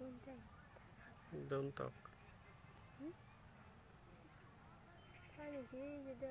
Don't talk. Paano siya? Jadi